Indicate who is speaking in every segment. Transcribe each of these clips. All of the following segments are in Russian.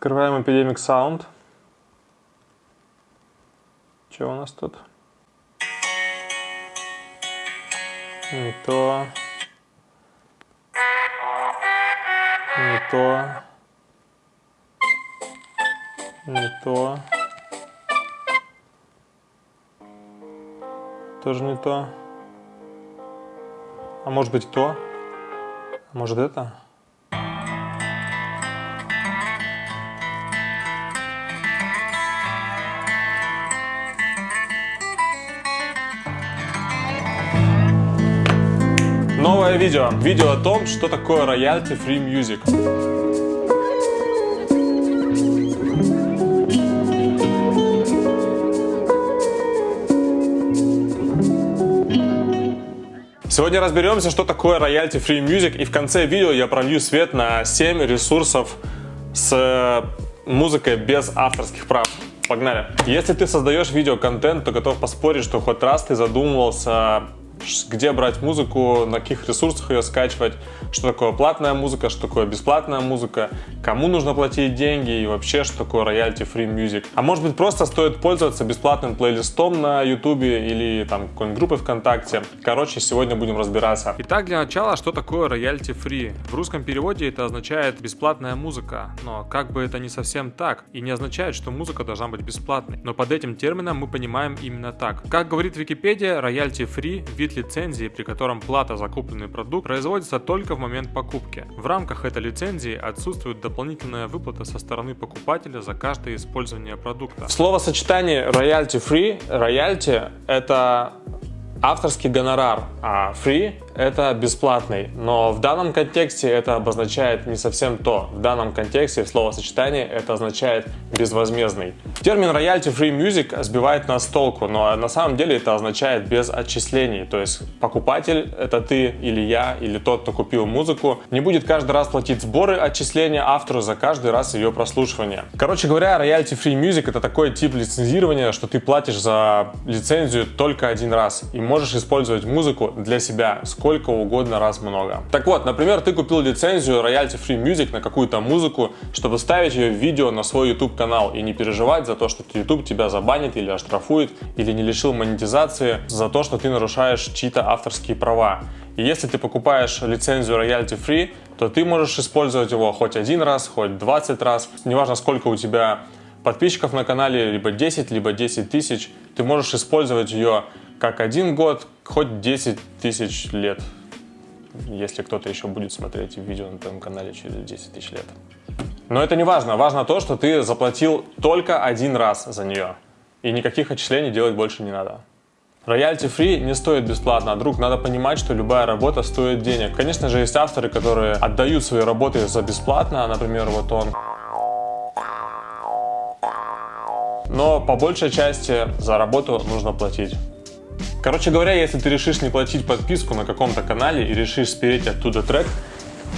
Speaker 1: Открываем Epidemic Sound. Что у нас тут? Не то. Не то. Не то. Тоже не то. А может быть то? А может это? Новое видео. Видео о том, что такое royalty free music. Сегодня разберемся, что такое royalty free music, и в конце видео я пролью свет на 7 ресурсов с э, музыкой без авторских прав. Погнали! Если ты создаешь видеоконтент, то готов поспорить, что хоть раз ты задумывался где брать музыку, на каких ресурсах ее скачивать, что такое платная музыка, что такое бесплатная музыка, кому нужно платить деньги и вообще, что такое royalty free music. А может быть просто стоит пользоваться бесплатным плейлистом на YouTube или там какой-нибудь группой ВКонтакте. Короче, сегодня будем разбираться. Итак, для начала, что такое royalty free? В русском переводе это означает бесплатная музыка, но как бы это не совсем так и не означает, что музыка должна быть бесплатной. Но под этим термином мы понимаем именно так. Как говорит Википедия, royalty free – вид вид лицензии, при котором плата за купленный продукт производится только в момент покупки. В рамках этой лицензии отсутствует дополнительная выплата со стороны покупателя за каждое использование продукта. В словосочетании royalty free, royalty это авторский гонорар, а free это бесплатный, но в данном контексте это обозначает не совсем то. В данном контексте в словосочетании это означает безвозмездный. Термин royalty free music сбивает нас с толку, но на самом деле это означает без отчислений. То есть покупатель, это ты или я, или тот, кто купил музыку, не будет каждый раз платить сборы отчисления автору за каждый раз ее прослушивания. Короче говоря, royalty free music это такой тип лицензирования, что ты платишь за лицензию только один раз и можешь использовать музыку для себя сколько угодно раз много. Так вот, например, ты купил лицензию Royalty Free Music на какую-то музыку, чтобы ставить ее в видео на свой YouTube канал и не переживать за то, что YouTube тебя забанит или оштрафует, или не лишил монетизации за то, что ты нарушаешь чьи-то авторские права. И если ты покупаешь лицензию Royalty Free, то ты можешь использовать его хоть один раз, хоть 20 раз, неважно сколько у тебя подписчиков на канале, либо 10, либо 10 тысяч, ты можешь использовать ее как один год, хоть 10 тысяч лет, если кто-то еще будет смотреть видео на твоем канале через 10 тысяч лет. Но это не важно. Важно то, что ты заплатил только один раз за нее. И никаких отчислений делать больше не надо. Роялти фри не стоит бесплатно, друг, надо понимать, что любая работа стоит денег. Конечно же, есть авторы, которые отдают свои работы за бесплатно, например, вот он. Но по большей части за работу нужно платить. Короче говоря, если ты решишь не платить подписку на каком-то канале и решишь спереть оттуда трек,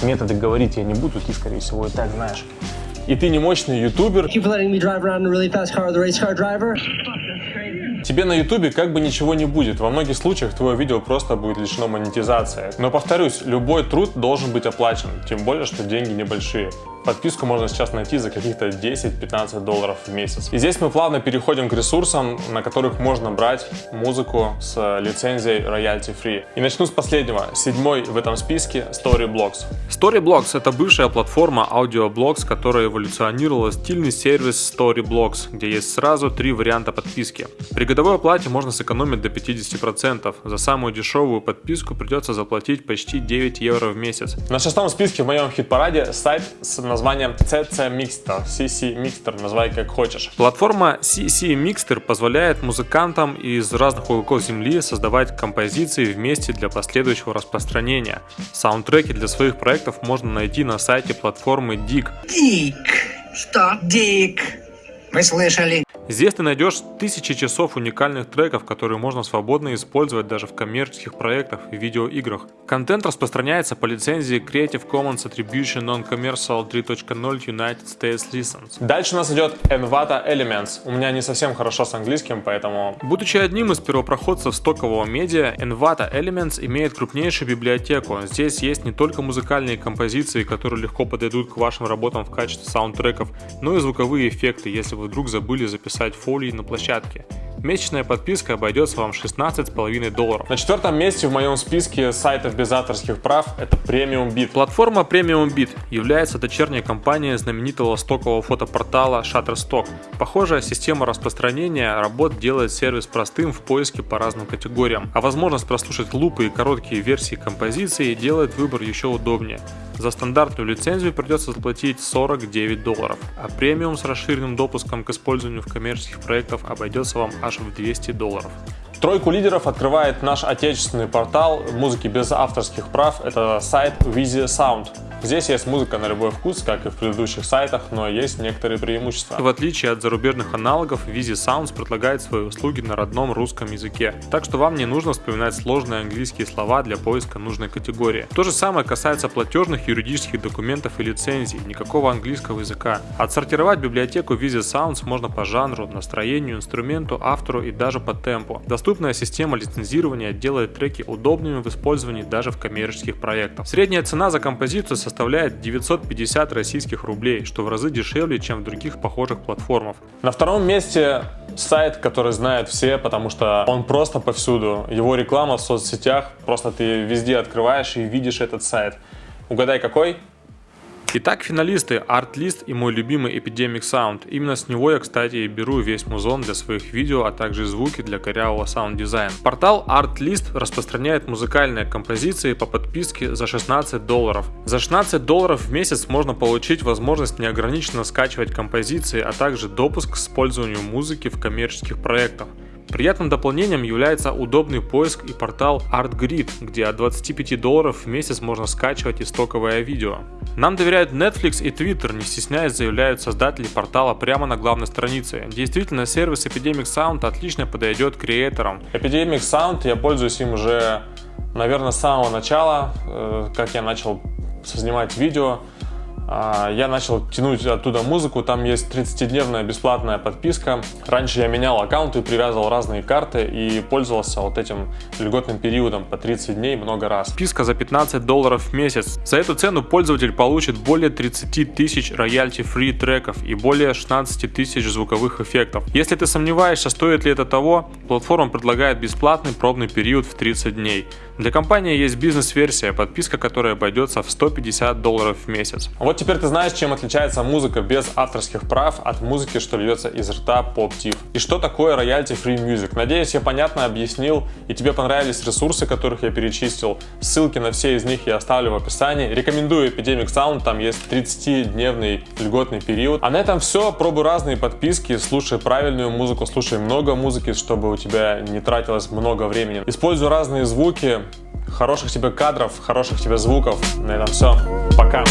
Speaker 1: методы говорить я не буду, ты, скорее всего, и так знаешь. И ты не мощный ютубер. Тебе на ютубе как бы ничего не будет. Во многих случаях твое видео просто будет лишено монетизации. Но повторюсь, любой труд должен быть оплачен. Тем более, что деньги небольшие. Подписку можно сейчас найти за каких-то 10-15 долларов в месяц. И здесь мы плавно переходим к ресурсам, на которых можно брать музыку с лицензией royalty free. И начну с последнего, седьмой в этом списке Storyblocks. Storyblocks это бывшая платформа AudioBlocks, которая эволюционировала в стильный сервис Storyblocks, где есть сразу три варианта подписки. При годовой оплате можно сэкономить до 50%. За самую дешевую подписку придется заплатить почти 9 евро в месяц. На шестом списке в моем хит-параде сайт с названием CC Mixter, CC Mixter, называй как хочешь. Платформа CC Mixter позволяет музыкантам из разных уголков земли создавать композиции вместе для последующего распространения. Саундтреки для своих проектов можно найти на сайте платформы Dig.
Speaker 2: Dig. Что? Dig. Вы слышали?
Speaker 3: Здесь ты найдешь тысячи часов уникальных треков, которые можно свободно использовать даже в коммерческих проектах и видеоиграх. Контент распространяется по лицензии Creative Commons Attribution Non-Commercial 3.0 United States License. Дальше у нас идет Envato Elements. У меня не совсем хорошо с английским, поэтому... Будучи одним из первопроходцев стокового медиа, Envato Elements имеет крупнейшую библиотеку. Здесь есть не только музыкальные композиции, которые легко подойдут к вашим работам в качестве саундтреков, но и звуковые эффекты, если вы вдруг забыли записать писать фолии на площадке. Месячная подписка обойдется вам 16,5 долларов. На четвертом месте в моем списке сайтов без авторских прав это Premium Beat. Платформа Premium Beat является дочерней компанией знаменитого стокового фотопортала Shutterstock. Похожая система распространения работ делает сервис простым в поиске по разным категориям, а возможность прослушать лупы и короткие версии композиции делает выбор еще удобнее. За стандартную лицензию придется заплатить 49 долларов, а премиум с расширенным допуском к использованию в коммерческих проектах обойдется вам аж в 200 долларов. Тройку лидеров открывает наш отечественный портал музыки без авторских прав. Это сайт Visi Sound. Здесь есть музыка на любой вкус, как и в предыдущих сайтах, но есть некоторые преимущества. В отличие от зарубежных аналогов, Visi Sounds предлагает свои услуги на родном русском языке, так что вам не нужно вспоминать сложные английские слова для поиска нужной категории. То же самое касается платежных юридических документов и лицензий, никакого английского языка. Отсортировать библиотеку Visi Sounds можно по жанру, настроению, инструменту, автору и даже по темпу. Доступная система лицензирования делает треки удобными в использовании даже в коммерческих проектах. Средняя цена за композицию составляет составляет 950 российских рублей, что в разы дешевле, чем в других похожих платформах. На втором месте сайт, который знают все, потому что он просто повсюду. Его реклама в соцсетях, просто ты везде открываешь и видишь этот сайт. Угадай какой? Итак, финалисты Artlist и мой любимый Epidemic Sound. Именно с него я, кстати, и беру весь музон для своих видео, а также звуки для корявого саунд-дизайна. Портал Artlist распространяет музыкальные композиции по подписке за 16 долларов. За 16 долларов в месяц можно получить возможность неограниченно скачивать композиции, а также допуск к использованию музыки в коммерческих проектах. Приятным дополнением является удобный поиск и портал ArtGrid, где от 25 долларов в месяц можно скачивать истоковое видео. Нам доверяют Netflix и Twitter, не стесняясь заявляют создатели портала прямо на главной странице. Действительно, сервис Epidemic Sound отлично подойдет креаторам. Epidemic Sound, я пользуюсь им уже, наверное, с самого начала, э, как я начал снимать видео. А, я начал тянуть оттуда музыку, там есть 30-дневная бесплатная подписка. Раньше я менял аккаунты, привязывал разные карты и пользовался вот этим льготным периодом по 30 дней много раз. Подписка за 15 долларов в месяц. За эту цену пользователь получит более 30 тысяч роялти-фри треков и более 16 тысяч звуковых эффектов. Если ты сомневаешься, стоит ли это того, платформа предлагает бесплатный пробный период в 30 дней. Для компании есть бизнес-версия, подписка которая обойдется в 150 долларов в месяц. Вот теперь ты знаешь, чем отличается музыка без авторских прав от музыки, что льется из рта поп-тив. И что такое royalty free music. Надеюсь, я понятно объяснил и тебе понравились ресурсы, которых я перечислил. Ссылки на все из них я оставлю в описании. Рекомендую Epidemic Sound, там есть 30-дневный льготный период. А на этом все. Пробуй разные подписки, слушай правильную музыку, слушай много музыки, чтобы у тебя не тратилось много времени. Используй разные звуки, хороших тебе кадров, хороших тебе звуков. На этом все. Пока.